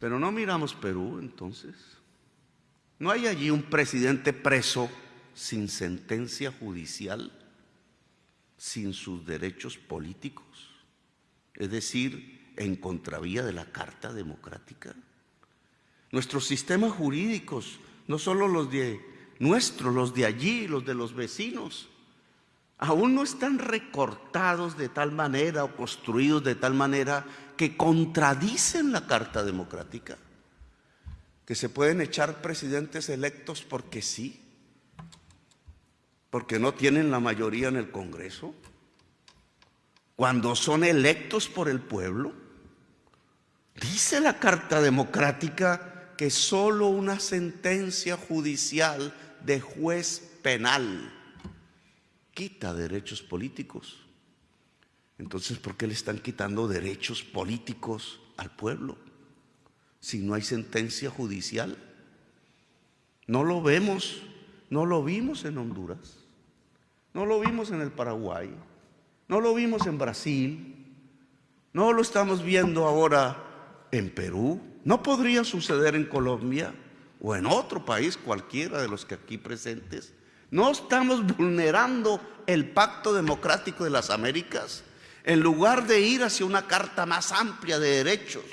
Pero no miramos Perú entonces. ¿No hay allí un presidente preso sin sentencia judicial, sin sus derechos políticos? Es decir, en contravía de la Carta Democrática. Nuestros sistemas jurídicos, no solo los de nuestros, los de allí, los de los vecinos, aún no están recortados de tal manera o construidos de tal manera que contradicen la Carta Democrática, que se pueden echar presidentes electos porque sí, porque no tienen la mayoría en el Congreso, cuando son electos por el pueblo. Dice la Carta Democrática que solo una sentencia judicial de juez penal quita derechos políticos. Entonces, ¿por qué le están quitando derechos políticos al pueblo si no hay sentencia judicial? No lo vemos, no lo vimos en Honduras, no lo vimos en el Paraguay, no lo vimos en Brasil, no lo estamos viendo ahora en Perú, no podría suceder en Colombia o en otro país cualquiera de los que aquí presentes. No estamos vulnerando el pacto democrático de las Américas en lugar de ir hacia una carta más amplia de derechos,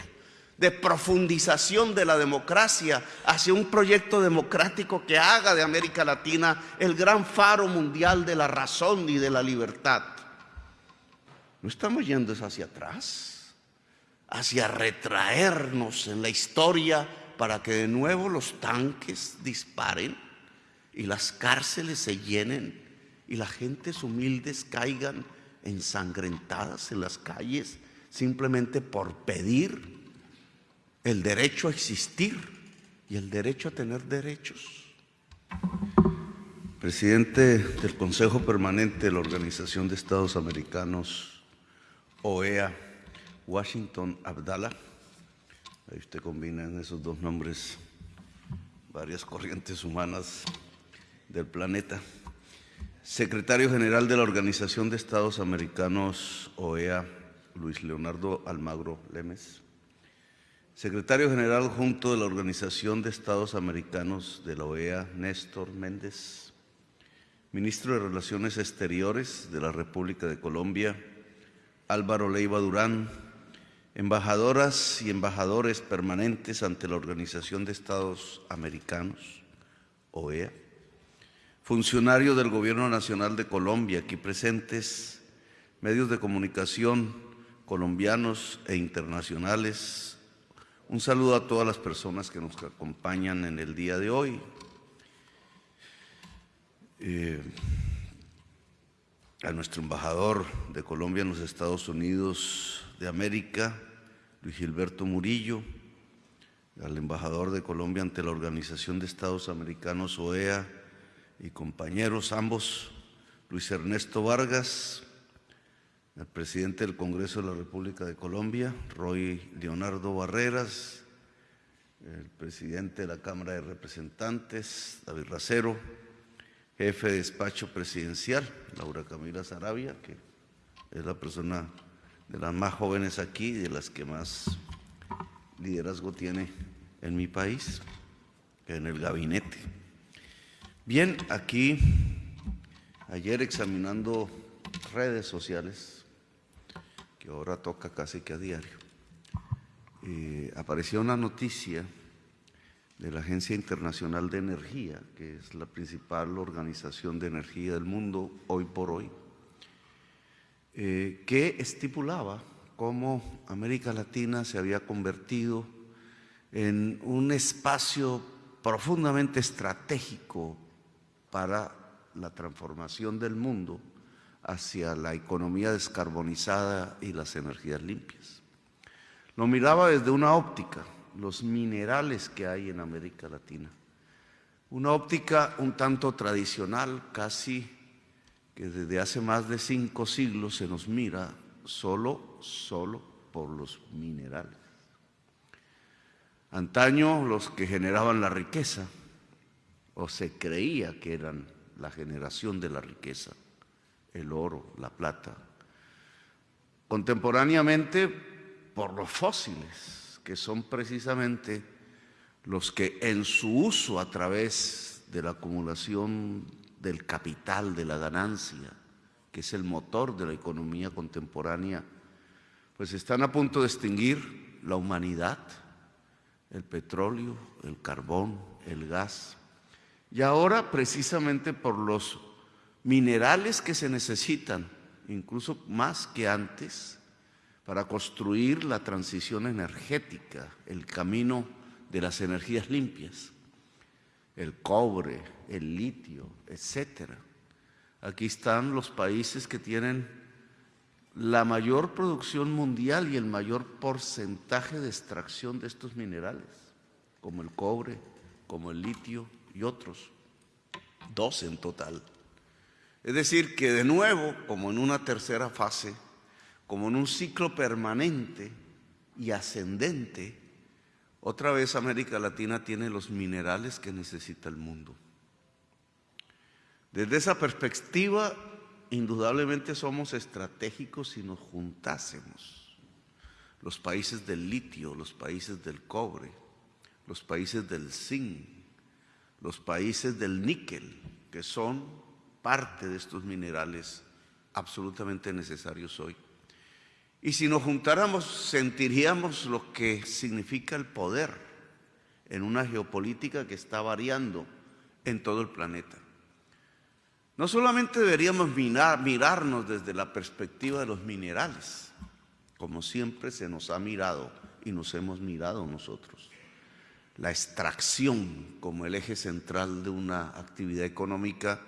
de profundización de la democracia, hacia un proyecto democrático que haga de América Latina el gran faro mundial de la razón y de la libertad. No estamos yendo hacia atrás, hacia retraernos en la historia para que de nuevo los tanques disparen y las cárceles se llenen y las gentes humildes caigan ensangrentadas en las calles simplemente por pedir el derecho a existir y el derecho a tener derechos. Presidente del Consejo Permanente de la Organización de Estados Americanos, OEA, Washington Abdallah. Ahí usted combina en esos dos nombres varias corrientes humanas del planeta. Secretario General de la Organización de Estados Americanos, OEA, Luis Leonardo Almagro Lemes. Secretario General junto de la Organización de Estados Americanos de la OEA, Néstor Méndez. Ministro de Relaciones Exteriores de la República de Colombia, Álvaro Leiva Durán. Embajadoras y embajadores permanentes ante la Organización de Estados Americanos, OEA funcionarios del Gobierno Nacional de Colombia aquí presentes, medios de comunicación colombianos e internacionales. Un saludo a todas las personas que nos acompañan en el día de hoy. Eh, a nuestro embajador de Colombia en los Estados Unidos de América, Luis Gilberto Murillo, al embajador de Colombia ante la Organización de Estados Americanos, OEA, y compañeros ambos, Luis Ernesto Vargas, el presidente del Congreso de la República de Colombia, Roy Leonardo Barreras, el presidente de la Cámara de Representantes, David Racero, jefe de despacho presidencial, Laura Camila Sarabia, que es la persona de las más jóvenes aquí de las que más liderazgo tiene en mi país, en el gabinete. Bien, aquí, ayer examinando redes sociales, que ahora toca casi que a diario, eh, apareció una noticia de la Agencia Internacional de Energía, que es la principal organización de energía del mundo hoy por hoy, eh, que estipulaba cómo América Latina se había convertido en un espacio profundamente estratégico para la transformación del mundo hacia la economía descarbonizada y las energías limpias. Lo miraba desde una óptica, los minerales que hay en América Latina. Una óptica un tanto tradicional, casi que desde hace más de cinco siglos se nos mira solo, solo por los minerales. Antaño los que generaban la riqueza, o se creía que eran la generación de la riqueza, el oro, la plata. Contemporáneamente, por los fósiles que son precisamente los que en su uso a través de la acumulación del capital, de la ganancia, que es el motor de la economía contemporánea, pues están a punto de extinguir la humanidad, el petróleo, el carbón, el gas. Y ahora precisamente por los minerales que se necesitan, incluso más que antes, para construir la transición energética, el camino de las energías limpias, el cobre, el litio, etcétera. Aquí están los países que tienen la mayor producción mundial y el mayor porcentaje de extracción de estos minerales, como el cobre, como el litio y otros, dos en total. Es decir, que de nuevo, como en una tercera fase, como en un ciclo permanente y ascendente, otra vez América Latina tiene los minerales que necesita el mundo. Desde esa perspectiva, indudablemente somos estratégicos si nos juntásemos. Los países del litio, los países del cobre, los países del zinc, los países del níquel, que son parte de estos minerales absolutamente necesarios hoy. Y si nos juntáramos, sentiríamos lo que significa el poder en una geopolítica que está variando en todo el planeta. No solamente deberíamos mirarnos desde la perspectiva de los minerales, como siempre se nos ha mirado y nos hemos mirado nosotros. La extracción como el eje central de una actividad económica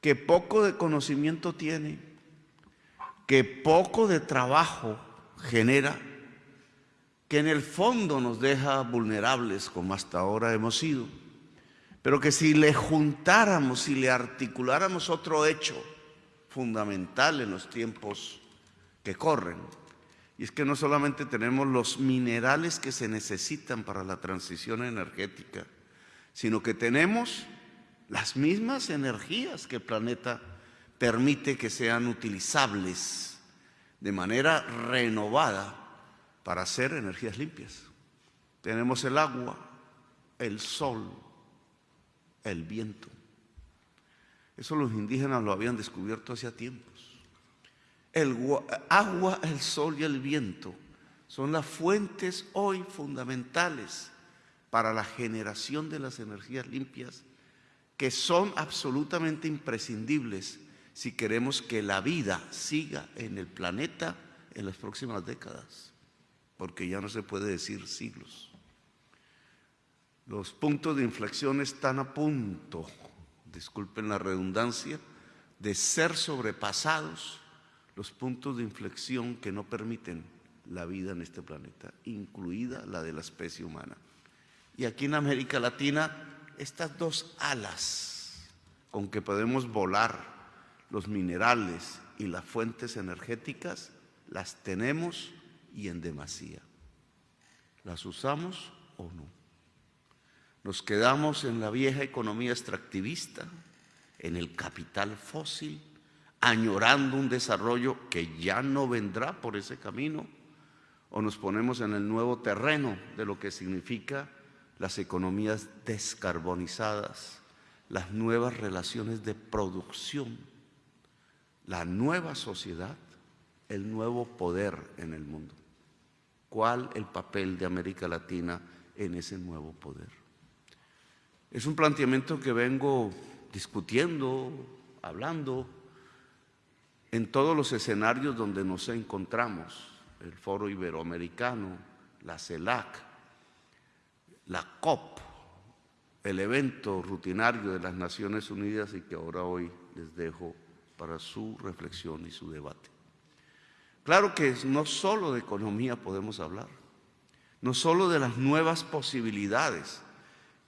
que poco de conocimiento tiene, que poco de trabajo genera, que en el fondo nos deja vulnerables como hasta ahora hemos sido pero que si le juntáramos, si le articuláramos otro hecho fundamental en los tiempos que corren, y es que no solamente tenemos los minerales que se necesitan para la transición energética, sino que tenemos las mismas energías que el planeta permite que sean utilizables de manera renovada para hacer energías limpias. Tenemos el agua, el sol, el viento. Eso los indígenas lo habían descubierto hacía tiempos. El agua, el sol y el viento son las fuentes hoy fundamentales para la generación de las energías limpias que son absolutamente imprescindibles si queremos que la vida siga en el planeta en las próximas décadas, porque ya no se puede decir siglos. Los puntos de inflexión están a punto, disculpen la redundancia, de ser sobrepasados los puntos de inflexión que no permiten la vida en este planeta, incluida la de la especie humana. Y aquí en América Latina, estas dos alas con que podemos volar, los minerales y las fuentes energéticas, las tenemos y en demasía. ¿Las usamos o no? Nos quedamos en la vieja economía extractivista, en el capital fósil, añorando un desarrollo que ya no vendrá por ese camino, o nos ponemos en el nuevo terreno de lo que significa las economías descarbonizadas, las nuevas relaciones de producción, la nueva sociedad, el nuevo poder en el mundo. ¿Cuál el papel de América Latina en ese nuevo poder? Es un planteamiento que vengo discutiendo, hablando, en todos los escenarios donde nos encontramos, el Foro Iberoamericano, la CELAC, la COP, el evento rutinario de las Naciones Unidas y que ahora hoy les dejo para su reflexión y su debate. Claro que no solo de economía podemos hablar, no solo de las nuevas posibilidades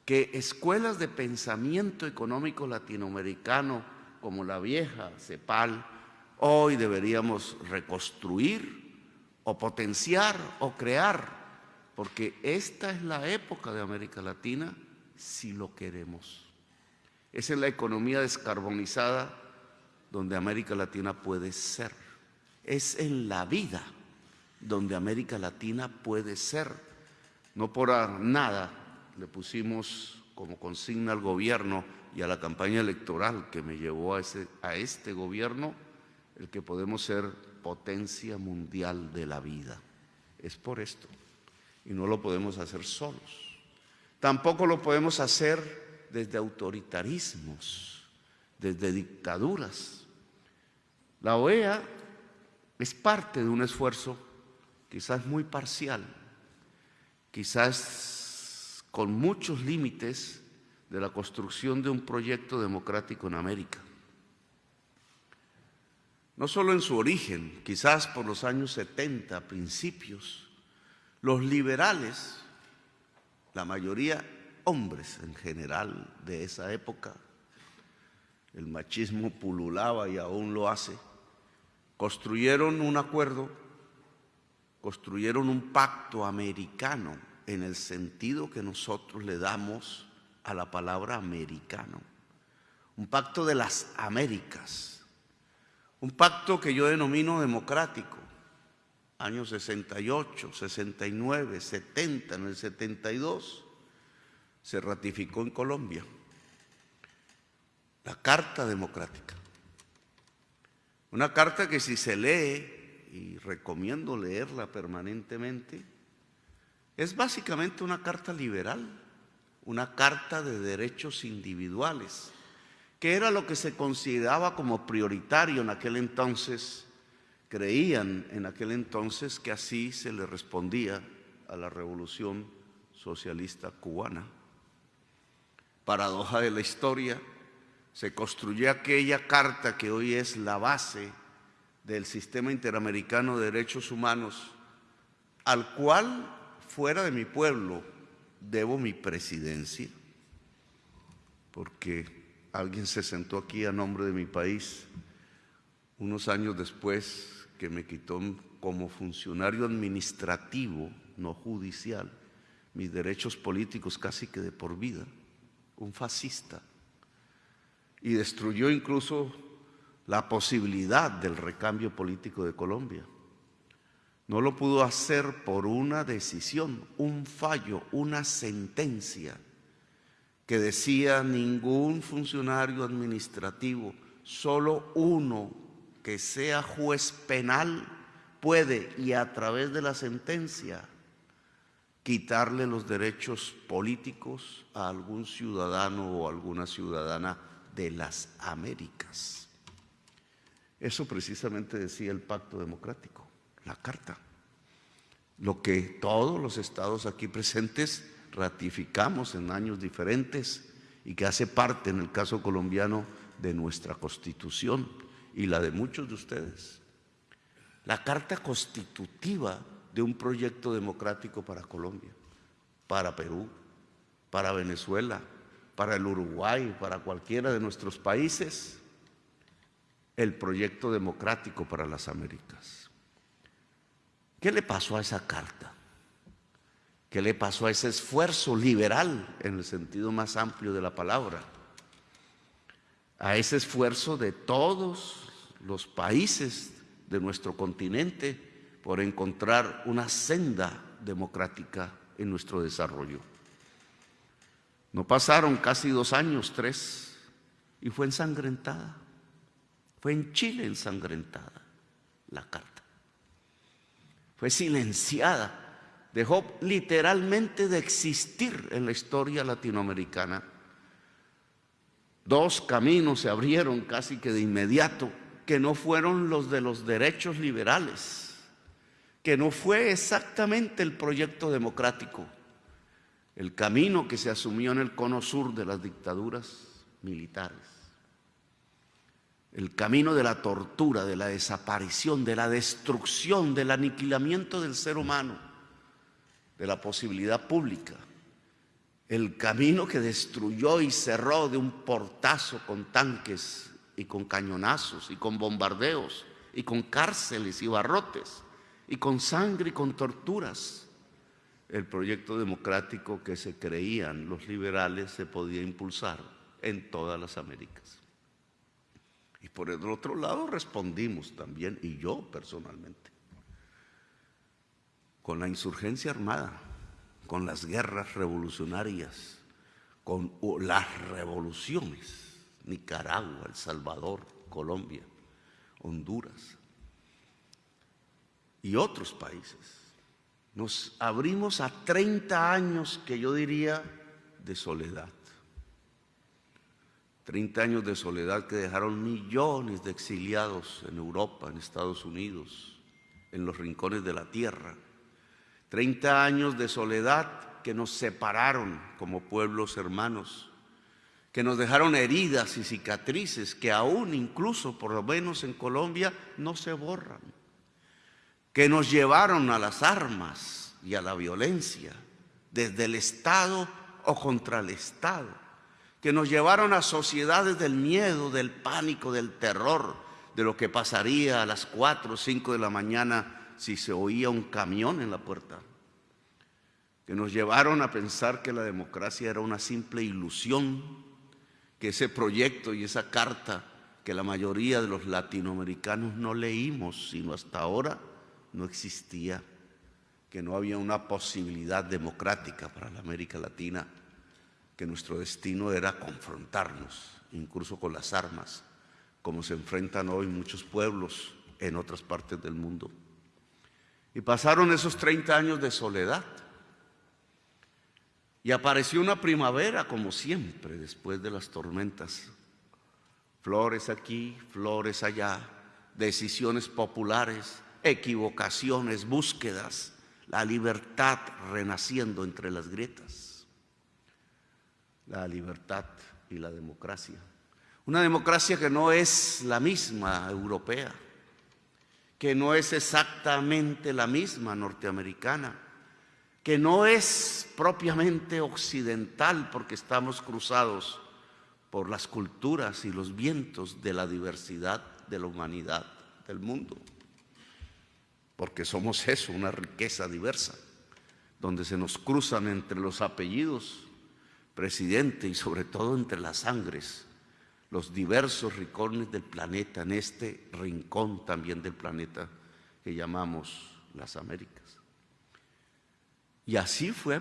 que escuelas de pensamiento económico latinoamericano como la vieja CEPAL, hoy deberíamos reconstruir o potenciar o crear, porque esta es la época de América Latina si lo queremos. Es en la economía descarbonizada donde América Latina puede ser. Es en la vida donde América Latina puede ser No por nada le pusimos como consigna al gobierno y a la campaña electoral que me llevó a, ese, a este gobierno el que podemos ser potencia mundial de la vida. Es por esto. Y no lo podemos hacer solos. Tampoco lo podemos hacer desde autoritarismos, desde dictaduras. La OEA es parte de un esfuerzo quizás muy parcial, quizás con muchos límites de la construcción de un proyecto democrático en América. No solo en su origen, quizás por los años 70, principios, los liberales, la mayoría hombres en general de esa época, el machismo pululaba y aún lo hace, construyeron un acuerdo, construyeron un pacto americano en el sentido que nosotros le damos a la palabra americano, un pacto de las Américas, un pacto que yo denomino democrático, años 68, 69, 70, en el 72, se ratificó en Colombia la Carta Democrática. Una carta que si se lee, y recomiendo leerla permanentemente, es básicamente una carta liberal una carta de derechos individuales, que era lo que se consideraba como prioritario en aquel entonces. Creían en aquel entonces que así se le respondía a la revolución socialista cubana. Paradoja de la historia, se construyó aquella carta que hoy es la base del sistema interamericano de derechos humanos, al cual, fuera de mi pueblo, debo mi presidencia, porque alguien se sentó aquí a nombre de mi país unos años después que me quitó como funcionario administrativo, no judicial, mis derechos políticos casi que de por vida, un fascista, y destruyó incluso la posibilidad del recambio político de Colombia. No lo pudo hacer por una decisión, un fallo, una sentencia que decía ningún funcionario administrativo, solo uno que sea juez penal puede y a través de la sentencia quitarle los derechos políticos a algún ciudadano o alguna ciudadana de las Américas. Eso precisamente decía el pacto democrático la carta. Lo que todos los estados aquí presentes ratificamos en años diferentes y que hace parte, en el caso colombiano, de nuestra constitución y la de muchos de ustedes. La carta constitutiva de un proyecto democrático para Colombia, para Perú, para Venezuela, para el Uruguay, para cualquiera de nuestros países, el proyecto democrático para las Américas. ¿Qué le pasó a esa carta? ¿Qué le pasó a ese esfuerzo liberal en el sentido más amplio de la palabra? A ese esfuerzo de todos los países de nuestro continente por encontrar una senda democrática en nuestro desarrollo. No pasaron casi dos años, tres, y fue ensangrentada. Fue en Chile ensangrentada la carta fue silenciada, dejó literalmente de existir en la historia latinoamericana. Dos caminos se abrieron casi que de inmediato, que no fueron los de los derechos liberales, que no fue exactamente el proyecto democrático, el camino que se asumió en el cono sur de las dictaduras militares el camino de la tortura, de la desaparición, de la destrucción, del aniquilamiento del ser humano, de la posibilidad pública, el camino que destruyó y cerró de un portazo con tanques y con cañonazos y con bombardeos y con cárceles y barrotes y con sangre y con torturas. El proyecto democrático que se creían los liberales se podía impulsar en todas las Américas. Y por el otro lado respondimos también, y yo personalmente, con la insurgencia armada, con las guerras revolucionarias, con las revoluciones, Nicaragua, El Salvador, Colombia, Honduras y otros países. Nos abrimos a 30 años que yo diría de soledad. 30 años de soledad que dejaron millones de exiliados en Europa, en Estados Unidos, en los rincones de la tierra. 30 años de soledad que nos separaron como pueblos hermanos, que nos dejaron heridas y cicatrices que aún incluso, por lo menos en Colombia, no se borran, que nos llevaron a las armas y a la violencia, desde el Estado o contra el Estado, que nos llevaron a sociedades del miedo, del pánico, del terror, de lo que pasaría a las 4 o 5 de la mañana si se oía un camión en la puerta, que nos llevaron a pensar que la democracia era una simple ilusión, que ese proyecto y esa carta que la mayoría de los latinoamericanos no leímos, sino hasta ahora no existía, que no había una posibilidad democrática para la América Latina que nuestro destino era confrontarnos, incluso con las armas, como se enfrentan hoy muchos pueblos en otras partes del mundo. Y pasaron esos 30 años de soledad. Y apareció una primavera, como siempre, después de las tormentas. Flores aquí, flores allá, decisiones populares, equivocaciones, búsquedas, la libertad renaciendo entre las grietas la libertad y la democracia. Una democracia que no es la misma europea, que no es exactamente la misma norteamericana, que no es propiamente occidental porque estamos cruzados por las culturas y los vientos de la diversidad de la humanidad del mundo. Porque somos eso, una riqueza diversa, donde se nos cruzan entre los apellidos presidente y sobre todo entre las sangres, los diversos rincones del planeta, en este rincón también del planeta que llamamos las Américas. Y así fue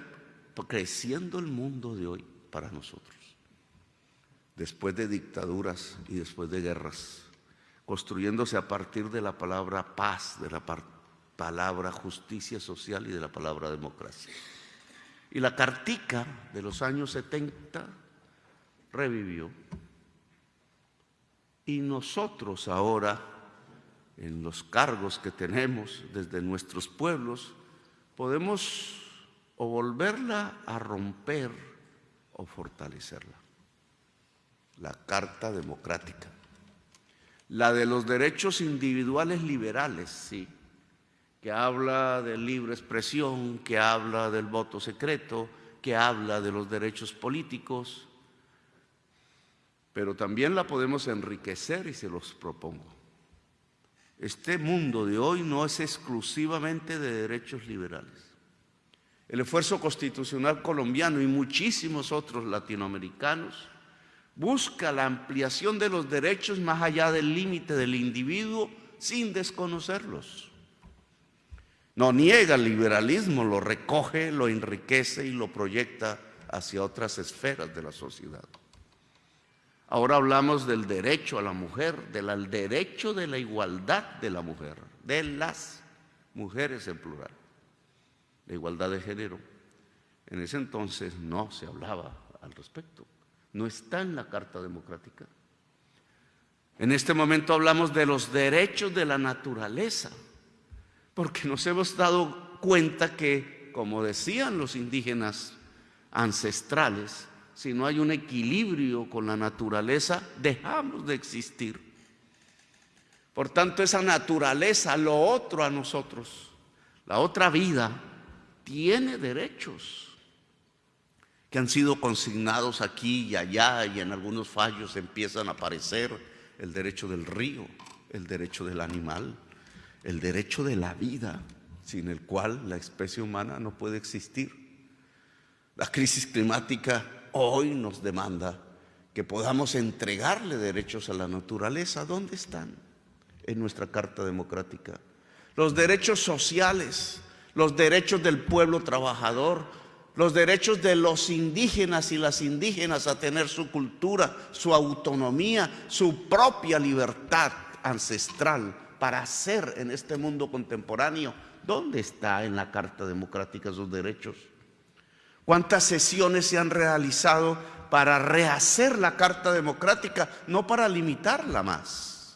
creciendo el mundo de hoy para nosotros. Después de dictaduras y después de guerras, construyéndose a partir de la palabra paz, de la palabra justicia social y de la palabra democracia. Y la cartica de los años 70 revivió. Y nosotros ahora, en los cargos que tenemos desde nuestros pueblos, podemos o volverla a romper o fortalecerla. La Carta Democrática. La de los derechos individuales liberales, sí que habla de libre expresión, que habla del voto secreto, que habla de los derechos políticos, pero también la podemos enriquecer y se los propongo. Este mundo de hoy no es exclusivamente de derechos liberales. El esfuerzo constitucional colombiano y muchísimos otros latinoamericanos busca la ampliación de los derechos más allá del límite del individuo sin desconocerlos. No niega el liberalismo, lo recoge, lo enriquece y lo proyecta hacia otras esferas de la sociedad. Ahora hablamos del derecho a la mujer, del derecho de la igualdad de la mujer, de las mujeres en plural, la igualdad de género. En ese entonces no se hablaba al respecto, no está en la Carta Democrática. En este momento hablamos de los derechos de la naturaleza porque nos hemos dado cuenta que, como decían los indígenas ancestrales, si no hay un equilibrio con la naturaleza, dejamos de existir. Por tanto, esa naturaleza, lo otro a nosotros, la otra vida, tiene derechos que han sido consignados aquí y allá y en algunos fallos empiezan a aparecer el derecho del río, el derecho del animal, el derecho de la vida, sin el cual la especie humana no puede existir. La crisis climática hoy nos demanda que podamos entregarle derechos a la naturaleza. ¿Dónde están? En nuestra Carta Democrática. Los derechos sociales, los derechos del pueblo trabajador, los derechos de los indígenas y las indígenas a tener su cultura, su autonomía, su propia libertad ancestral para hacer en este mundo contemporáneo. ¿Dónde está en la Carta Democrática esos derechos? ¿Cuántas sesiones se han realizado para rehacer la Carta Democrática, no para limitarla más?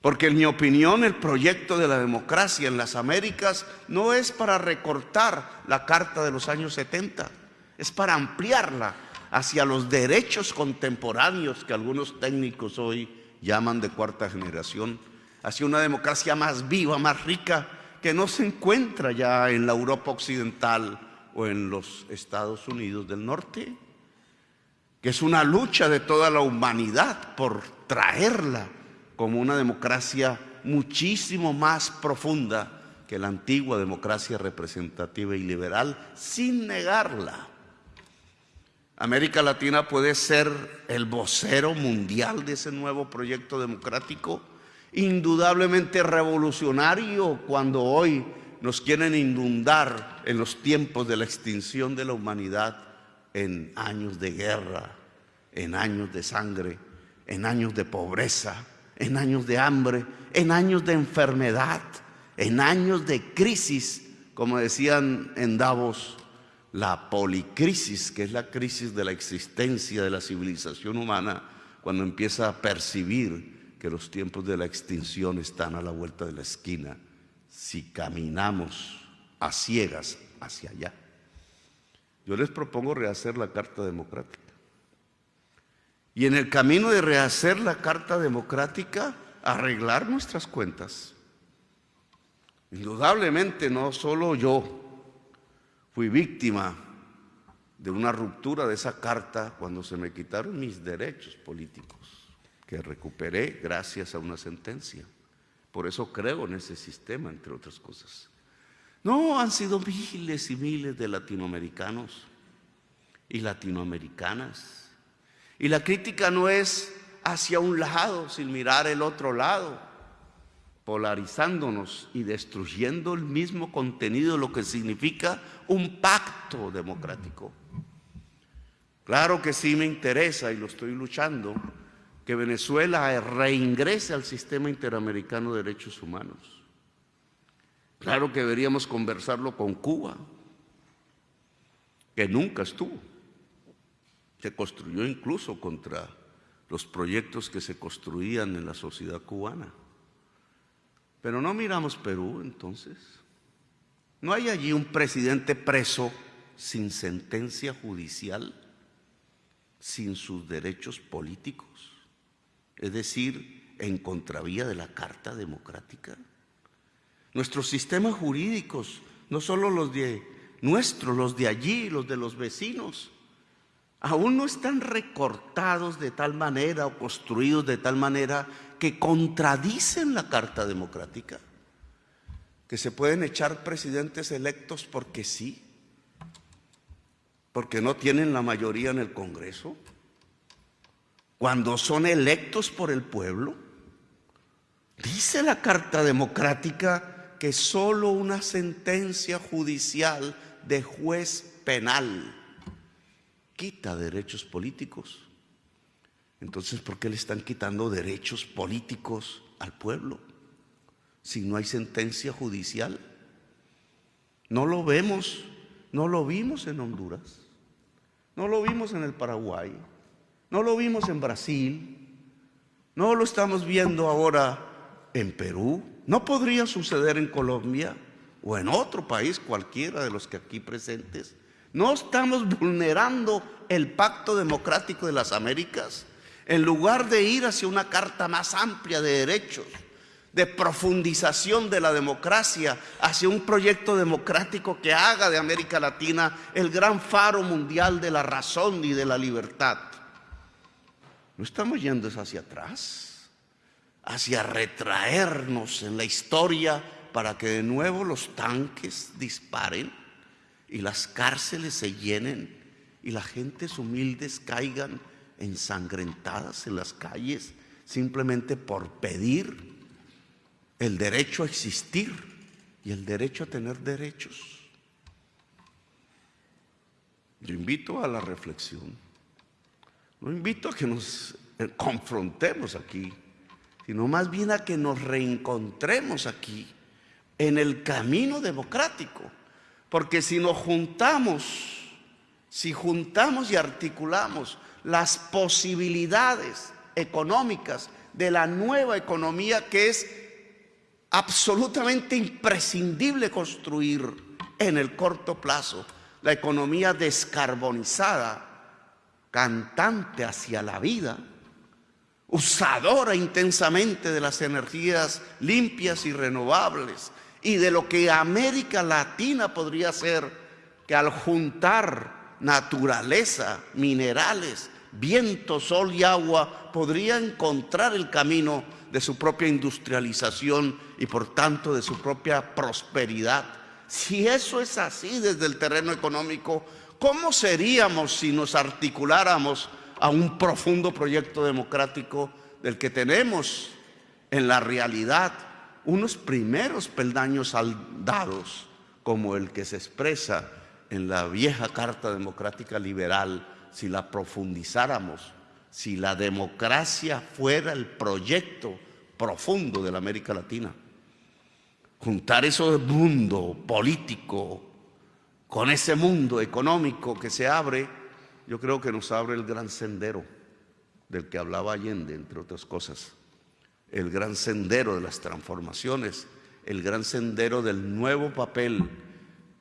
Porque en mi opinión el proyecto de la democracia en las Américas no es para recortar la carta de los años 70, es para ampliarla hacia los derechos contemporáneos que algunos técnicos hoy llaman de cuarta generación, hacia una democracia más viva, más rica, que no se encuentra ya en la Europa occidental o en los Estados Unidos del Norte, que es una lucha de toda la humanidad por traerla como una democracia muchísimo más profunda que la antigua democracia representativa y liberal, sin negarla. América Latina puede ser el vocero mundial de ese nuevo proyecto democrático, indudablemente revolucionario cuando hoy nos quieren inundar en los tiempos de la extinción de la humanidad en años de guerra, en años de sangre, en años de pobreza, en años de hambre, en años de enfermedad, en años de crisis, como decían en Davos, la policrisis, que es la crisis de la existencia de la civilización humana, cuando empieza a percibir que los tiempos de la extinción están a la vuelta de la esquina, si caminamos a ciegas hacia allá. Yo les propongo rehacer la Carta Democrática. Y en el camino de rehacer la Carta Democrática, arreglar nuestras cuentas. Indudablemente no solo yo fui víctima de una ruptura de esa carta cuando se me quitaron mis derechos políticos, que recuperé gracias a una sentencia. Por eso creo en ese sistema, entre otras cosas. No, han sido miles y miles de latinoamericanos y latinoamericanas y la crítica no es hacia un lado sin mirar el otro lado, polarizándonos y destruyendo el mismo contenido, lo que significa un pacto democrático. Claro que sí me interesa y lo estoy luchando, que Venezuela reingrese al sistema interamericano de derechos humanos. Claro que deberíamos conversarlo con Cuba, que nunca estuvo. Se construyó incluso contra los proyectos que se construían en la sociedad cubana. Pero no miramos Perú entonces. ¿No hay allí un presidente preso sin sentencia judicial, sin sus derechos políticos? Es decir, en contravía de la Carta Democrática. Nuestros sistemas jurídicos, no solo los de nuestros, los de allí, los de los vecinos, aún no están recortados de tal manera o construidos de tal manera que contradicen la Carta Democrática, que se pueden echar presidentes electos porque sí, porque no tienen la mayoría en el Congreso, cuando son electos por el pueblo. Dice la Carta Democrática que solo una sentencia judicial de juez penal quita derechos políticos. Entonces, ¿por qué le están quitando derechos políticos al pueblo si no hay sentencia judicial? No lo vemos, no lo vimos en Honduras, no lo vimos en el Paraguay, no lo vimos en Brasil, no lo estamos viendo ahora en Perú, no podría suceder en Colombia o en otro país cualquiera de los que aquí presentes. ¿No estamos vulnerando el pacto democrático de las Américas? En lugar de ir hacia una carta más amplia de derechos, de profundización de la democracia, hacia un proyecto democrático que haga de América Latina el gran faro mundial de la razón y de la libertad. ¿No estamos yendo hacia atrás? Hacia retraernos en la historia para que de nuevo los tanques disparen y las cárceles se llenen y las gentes humildes caigan ensangrentadas en las calles simplemente por pedir el derecho a existir y el derecho a tener derechos. yo invito a la reflexión. No invito a que nos eh, confrontemos aquí, sino más bien a que nos reencontremos aquí en el camino democrático. Porque si nos juntamos, si juntamos y articulamos las posibilidades económicas de la nueva economía que es absolutamente imprescindible construir en el corto plazo, la economía descarbonizada, cantante hacia la vida, usadora intensamente de las energías limpias y renovables y de lo que América Latina podría ser, que al juntar naturaleza, minerales, viento, sol y agua, podría encontrar el camino de su propia industrialización y por tanto de su propia prosperidad. Si eso es así desde el terreno económico, ¿cómo seríamos si nos articuláramos a un profundo proyecto democrático del que tenemos en la realidad unos primeros peldaños dados como el que se expresa en la vieja Carta Democrática Liberal, si la profundizáramos, si la democracia fuera el proyecto profundo de la América Latina. Juntar ese mundo político con ese mundo económico que se abre, yo creo que nos abre el gran sendero del que hablaba Allende, entre otras cosas. El gran sendero de las transformaciones, el gran sendero del nuevo papel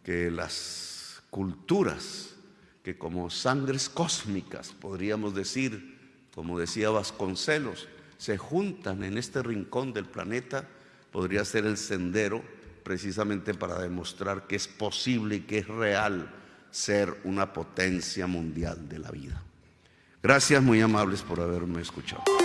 que las culturas, que como sangres cósmicas, podríamos decir, como decía Vasconcelos, se juntan en este rincón del planeta, podría ser el sendero precisamente para demostrar que es posible y que es real ser una potencia mundial de la vida. Gracias muy amables por haberme escuchado.